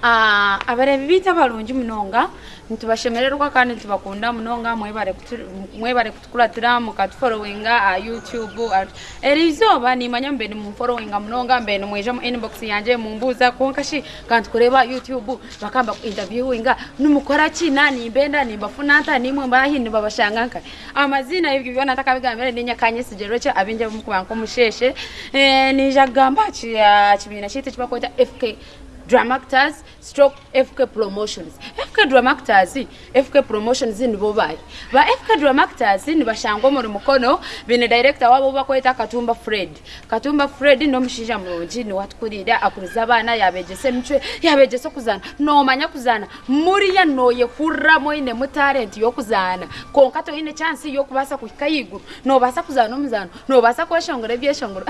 Ah, abalebibiita balungi munonga ntibashemererwa kandi ntibakunda munonga mwebare kutukuratira mukatufolowinga a ah, youtube ah, erizooba nimanya mbe nimufolowinga munonga mbe nimwija mu inbox yanje mumbuuza konkashi kantukureba youtube bakamba kuintevyiwinga numukora ki nanimbenda nimbafuna nta nimwe mbahi nibabashanga nka amazina ibyo byona takabigambire ninyakanye sigero cyo abinjye mukubanka umusheshe eh nija gamba cyakibina cyite kibakota fk drama actors stroke fk promotions fk drama actors fk promotions zino bobaye ba fk drama actors ni bashango mu mukono bine director wabo bakoita katumba fred katumba fred no mushija mu njini watukurira akuriza bana yabegese mcwe yabegese kuzana no manya kuzana muri ya noye hurra moyine mu talent yo kuzana konkato ine chance yo kubasa kuyiguru no basa kuzana umuzano no basa kwashongora byeshongora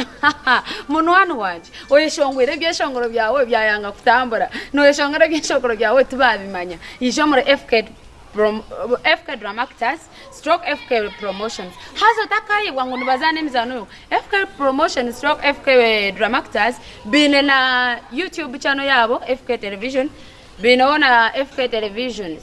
muno wanu waje oyeshongora byeshongora byawe byayanga tambura nurishongera byinshokoro byawe tubabimanya ijomura FK from FK Drama Actors stroke FK Promotions hazo takayibwa ngo nubazane mizano FK Promotions stroke FK Drama Actors bine na YouTube channel yabo FK Television binaona FK Televisions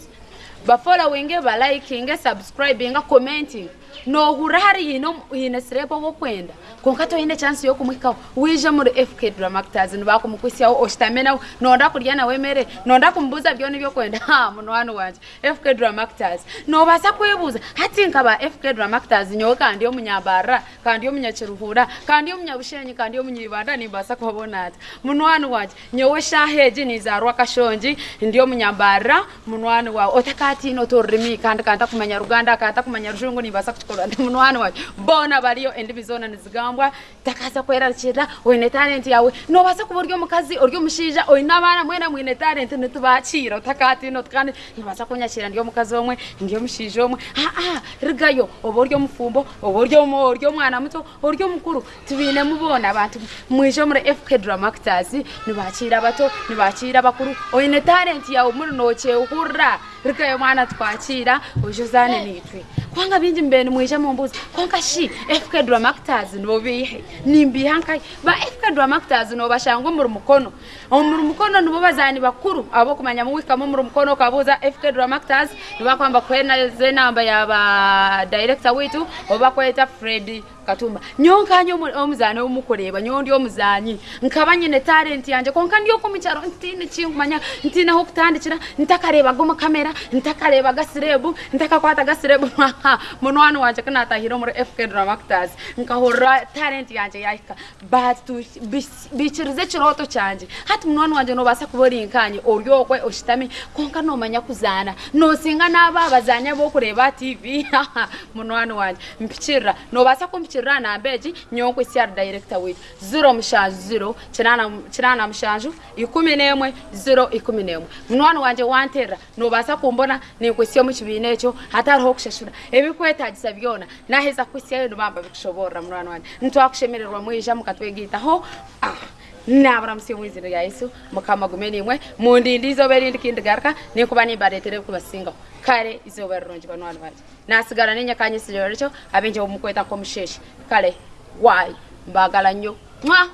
bafollowing ba liking subscribing commenting nohura hari hino hino srepo wo kwenda konka toine chance yo kumwikaho wije muri FK Drama Actors niba kumukwisiyaho oshitamena nonda kurya na wemere nonda kumbuza byone byo kwenda ha munwano wanje FK Drama Actors basa kwebuza hati nkaba FK Drama Actors nyowe kandi yo munyabara kandi yo munyakiruhura kandi yo munyabushenyi kandi yo munyibanda nibasa kubona muno munwano wanje nyowe shaheji nizarwa kashonji ndiyo munyabara muno munwano wa otakati no torimi kandi kandi kumanya Ruganda kandi kumanya Rushungu nibasa kukola ndimunwana wayo bona baliyo endimi zona nizigambwa takaza kwerakira oyine talenti yawe nobasa kuba oryo omukazi oryo omushiija oyine abaana mwena mwine talenti nitubakira otakatino kandi nibasa kunyakira ndi omukazi omwe ndi omushiija omwe aa ah, ah, rigayo oba oryo omufumbo oba oryo omwana muto oryo omukuru tubinemu bona abantu mwije muri fk dramactors nibakira abato nibakira abakuru oyine talenti yawe muri nokyehurra rikayo mwana twakira ujuzane eh. nitwe kwanga binji mbeni mwisha mumbuzi kwanga shi FK Dramactors nobihe nimbi hanka ba FK Dramactors no bashango muri mukono muri mukono nubo bazani bakuru abo kumanya mu wika mu muri mukono kabuza FK Dramactors nubakwamba kwena ze namba ya ba director witu oba kweta Freddy katumba nyonkanyi omuzaani omukureeba nyo ndi omuzaanyi nkaba nyine talenti yanje konka ndi okumukyaro ntiine kinkumanya ntiineho okutandikira ntakareebaga omukamera ntakareebaga sirebu ntakakwata gasirebu munwani wanje kunatahire omuri fk dramactas nkahurra talenti yanje yahika but bikirize ekirooto kyanje hati munwani wanje noobasa kuba orinkanyi ori okwe oshitami konka noomanya kuzaana noosinga naaba abazaani abokureeba tv munwani wanje mpikirira noobasa kumpik chirana mbeji nyongwe siar director wit 0 chirana mushanju 11 0 munwana wanje wanterra nobasa kumbona nekwe sio muchibine cho hataroho kushashura ebikweta jisa byona naheza kwe sio ndo mamba bikushobora munwana wanje ntwa kushemererwa mwija mukatwegita ho ah. nabaramusia mwizina yaisu mukama gume nimwe mundindi izoba rindi kindigaruka nikuba nimbaretere kubasinga kare izoba rirungi banwani bae nasigara ninyakanye isiroricyo abinje mukweta nkomusheshe kale wayi mbagala nyo mwa